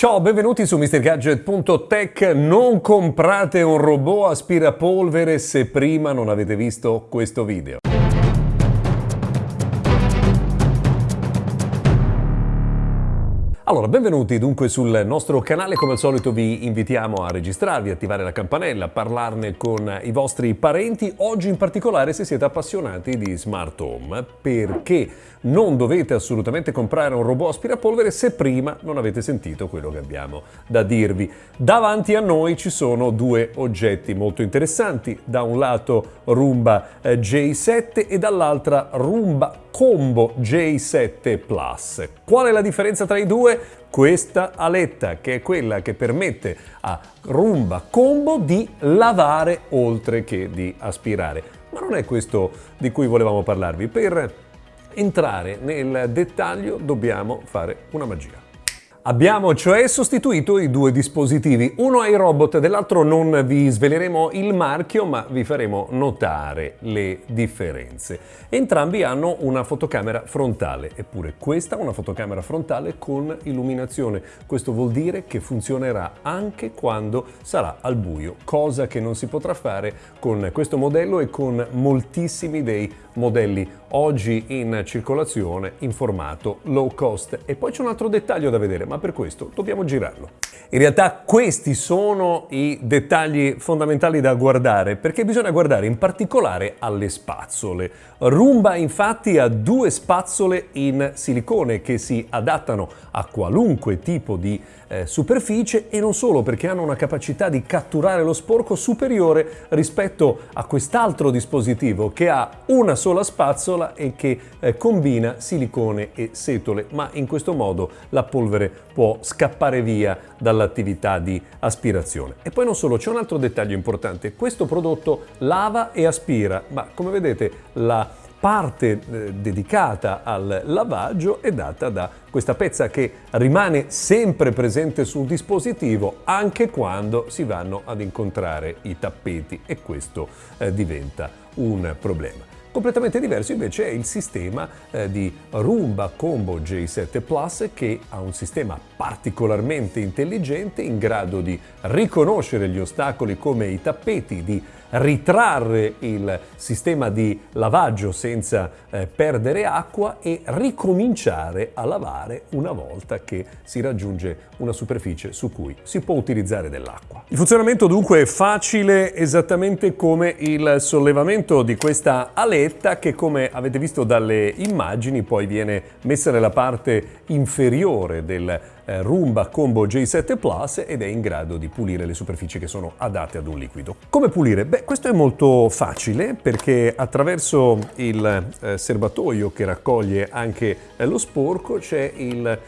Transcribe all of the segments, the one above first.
Ciao, benvenuti su MrGadget.tech. Non comprate un robot aspirapolvere se prima non avete visto questo video. Allora, benvenuti dunque sul nostro canale, come al solito vi invitiamo a registrarvi, attivare la campanella, parlarne con i vostri parenti, oggi in particolare se siete appassionati di smart home, perché non dovete assolutamente comprare un robot aspirapolvere se prima non avete sentito quello che abbiamo da dirvi. Davanti a noi ci sono due oggetti molto interessanti, da un lato Roomba eh, J7 e dall'altra Roomba Combo J7 Plus. Qual è la differenza tra i due? Questa aletta che è quella che permette a Roomba Combo di lavare oltre che di aspirare. Ma non è questo di cui volevamo parlarvi. Per entrare nel dettaglio dobbiamo fare una magia. Abbiamo cioè sostituito i due dispositivi, uno ai robot, dell'altro non vi sveleremo il marchio ma vi faremo notare le differenze. Entrambi hanno una fotocamera frontale, eppure questa è una fotocamera frontale con illuminazione. Questo vuol dire che funzionerà anche quando sarà al buio, cosa che non si potrà fare con questo modello e con moltissimi dei modelli oggi in circolazione in formato low cost. E poi c'è un altro dettaglio da vedere, ma per questo dobbiamo girarlo. In realtà questi sono i dettagli fondamentali da guardare perché bisogna guardare in particolare alle spazzole. Roomba infatti ha due spazzole in silicone che si adattano a qualunque tipo di eh, superficie e non solo perché hanno una capacità di catturare lo sporco superiore rispetto a quest'altro dispositivo che ha una sola spazzola e che eh, combina silicone e setole ma in questo modo la polvere può scappare via dall'attività di aspirazione. E poi non solo, c'è un altro dettaglio importante, questo prodotto lava e aspira, ma come vedete la parte eh, dedicata al lavaggio è data da questa pezza che rimane sempre presente sul dispositivo anche quando si vanno ad incontrare i tappeti e questo eh, diventa un problema. Completamente diverso invece è il sistema eh, di Roomba Combo J7 Plus che ha un sistema particolarmente intelligente in grado di riconoscere gli ostacoli come i tappeti, di ritrarre il sistema di lavaggio senza eh, perdere acqua e ricominciare a lavare una volta che si raggiunge una superficie su cui si può utilizzare dell'acqua. Il funzionamento dunque è facile esattamente come il sollevamento di questa aletta che come avete visto dalle immagini poi viene messa nella parte inferiore del eh, Roomba Combo J7 Plus ed è in grado di pulire le superfici che sono adatte ad un liquido. Come pulire? Beh, questo è molto facile perché attraverso il eh, serbatoio che raccoglie anche eh, lo sporco c'è il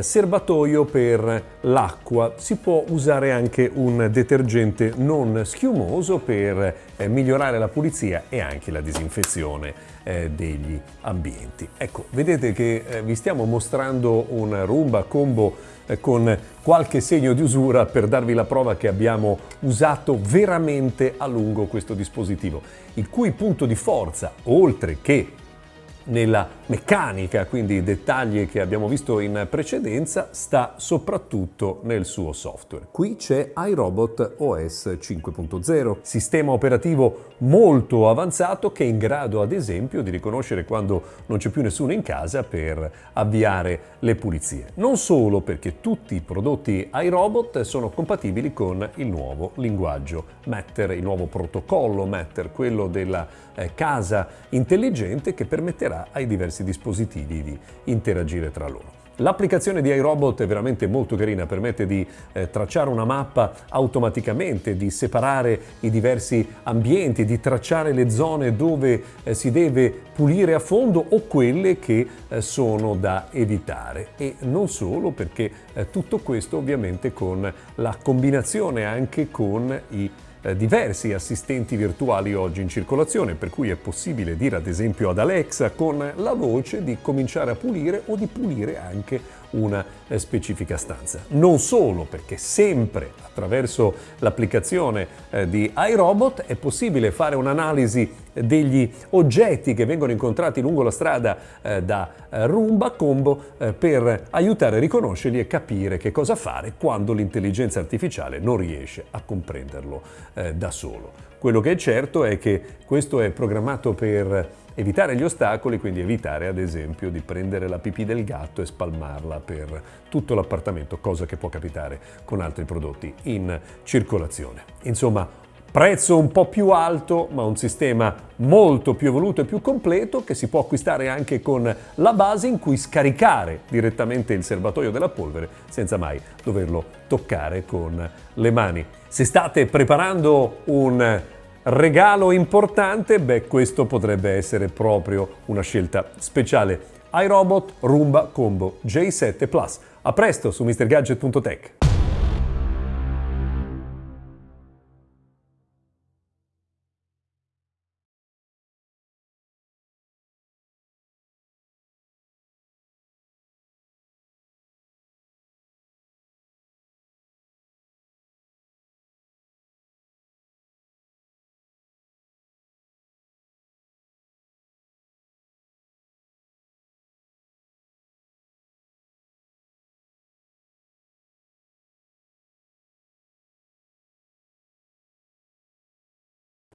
serbatoio per l'acqua. Si può usare anche un detergente non schiumoso per eh, migliorare la pulizia e anche la disinfezione eh, degli ambienti. Ecco, vedete che eh, vi stiamo mostrando un Roomba Combo eh, con qualche segno di usura per darvi la prova che abbiamo usato veramente a lungo questo dispositivo, il cui punto di forza, oltre che nella meccanica, quindi i dettagli che abbiamo visto in precedenza, sta soprattutto nel suo software. Qui c'è iRobot OS 5.0, sistema operativo molto avanzato che è in grado ad esempio di riconoscere quando non c'è più nessuno in casa per avviare le pulizie. Non solo perché tutti i prodotti iRobot sono compatibili con il nuovo linguaggio Matter, il nuovo protocollo Matter, quello della eh, casa intelligente che permetterà permetterà ai diversi dispositivi di interagire tra loro. L'applicazione di iRobot è veramente molto carina, permette di eh, tracciare una mappa automaticamente, di separare i diversi ambienti, di tracciare le zone dove eh, si deve pulire a fondo o quelle che eh, sono da evitare. E non solo perché eh, tutto questo ovviamente con la combinazione anche con i diversi assistenti virtuali oggi in circolazione, per cui è possibile dire ad esempio ad Alexa con la voce di cominciare a pulire o di pulire anche una eh, specifica stanza. Non solo, perché sempre attraverso l'applicazione eh, di iRobot è possibile fare un'analisi degli oggetti che vengono incontrati lungo la strada eh, da eh, Roomba Combo per aiutare a riconoscerli e capire che cosa fare quando l'intelligenza artificiale non riesce a comprenderlo da solo. Quello che è certo è che questo è programmato per evitare gli ostacoli, quindi evitare ad esempio di prendere la pipì del gatto e spalmarla per tutto l'appartamento, cosa che può capitare con altri prodotti in circolazione. Insomma, prezzo un po' più alto, ma un sistema molto più evoluto e più completo che si può acquistare anche con la base in cui scaricare direttamente il serbatoio della polvere senza mai doverlo toccare con le mani. Se state preparando un regalo importante, beh, questo potrebbe essere proprio una scelta speciale. iRobot Roomba Combo J7 Plus. A presto su MrGadget.tech.